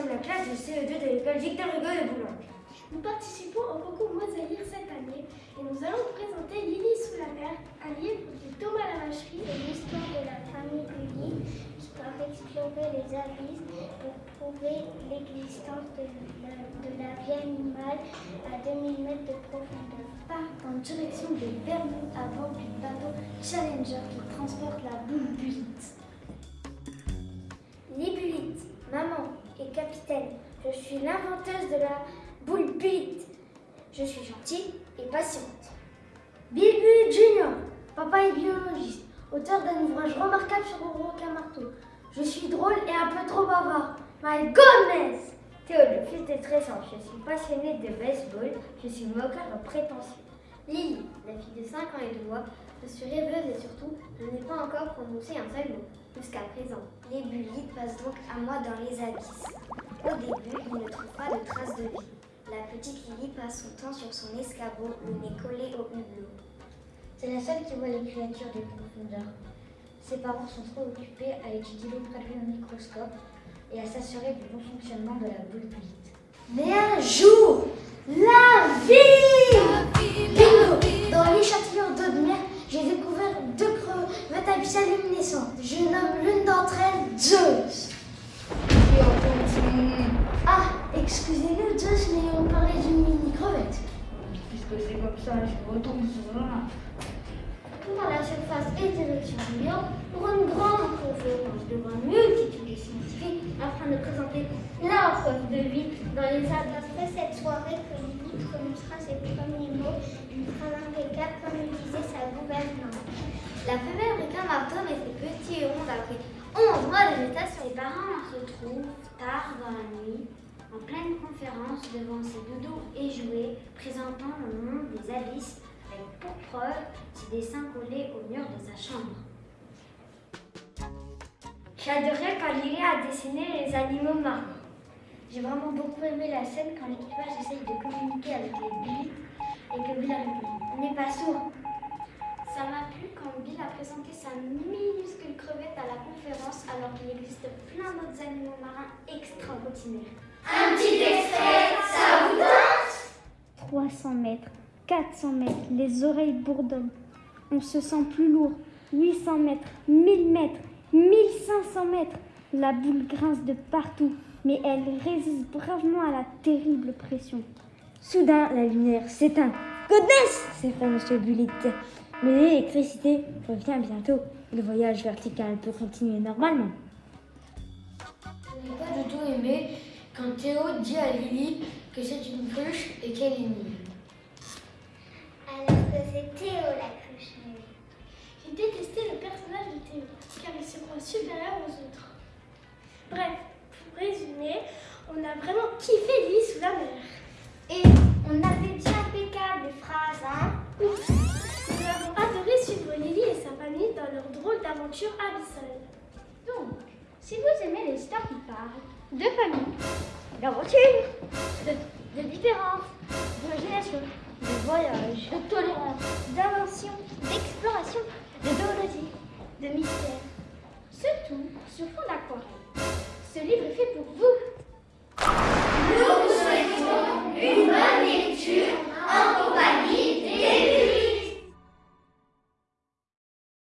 sommes la classe de CE2 de l'école Victor Hugo de Boulogne. Nous participons au concours Mosaïque cette année et nous allons vous présenter Lily sous la mer, un livre de Thomas Lavacherie. C'est l'histoire de la famille Lily qui doit explorer les abysses pour prouver l'existence de, la, de la vie animale à 2000 mètres de profondeur. Part en direction de Vermont à bord du bateau Challenger qui transporte la boule bulite. Je suis l'inventeuse de la boule bulite. Je suis gentille et patiente. Bilbu Junior, papa est biologiste, auteur d'un ouvrage remarquable sur le requin marteau. Je suis drôle et un peu trop bavard. My goodness Théo, le fils de stressant, je suis passionnée de baseball, je suis moqueur et prétentieux. Lily, la fille de 5 ans et de voix, je suis rêveuse et surtout, je n'ai pas encore prononcé un seul mot, jusqu'à présent. Les bulites passent donc à moi dans les abysses. Au début, ils ne trouvent pas de traces de vie. La petite Lily passe son temps sur son escabeau, le nez collé au hublot. C'est la seule qui voit les créatures des profondeurs. Ses parents sont trop occupés à étudier produits au microscope et à s'assurer du bon fonctionnement de la boule bulite. Mais un jour, la vie Dans l'échantillon d'eau de mer, j'ai découvert deux crevettes abyssales luminescentes. Je nomme l'une d'entre elles Zeus. Ah, excusez-nous Zeus, mais on parlait d'une mini-crevette. Puisque c'est comme ça, je retombe sur moi. Pour la surface et direction du lion, pour une grande conférence devant une multitude de scientifiques afin de présenter la preuve de vie dans les arbres. Après cette soirée que Lily prononcera ses premiers mots, une phrase impeccable comme le disait sa gouvernante. La femelle requin marteau met ses petits ronds après 11 mois de gestation. Ses parents se trouvent tard dans la nuit, en pleine conférence devant ses doudous et jouets, présentant le monde des abysses avec pour preuve ses dessins collés au mur de sa chambre. J'adorais quand Lily a dessiné les animaux marins. J'ai vraiment beaucoup aimé la scène quand l'équipage essaye de communiquer avec les bulites et que Bill répond On n'est pas sourd. Ça m'a plu quand Bill a présenté sa la conférence alors qu'il existe plein d'autres animaux marins extraordinaires. Un petit extrait, ça vous tente? 300 mètres, 400 mètres, les oreilles bourdonnent. On se sent plus lourd. 800 mètres, 1000 mètres, 1500 mètres. La boule grince de partout, mais elle résiste bravement à la terrible pression. Soudain, la lumière s'éteint. Goodness s'effraie Monsieur Bullitt. Mais l'électricité revient bientôt. Le voyage vertical peut continuer normalement. Je n'ai pas du tout aimé quand Théo dit à Lily que c'est une cruche et qu'elle est nulle. Alors que c'est Théo la cruche nulle. J'ai détesté le personnage Donc, si vous aimez les histoires qui parlent de famille, d'aventure, de, de différence, d'imagination, de voyage, de tolérance, d'invention, d'exploration, de zoologie, de mystère, ce tout sur fond d'aquarelle. Ce livre est fait pour vous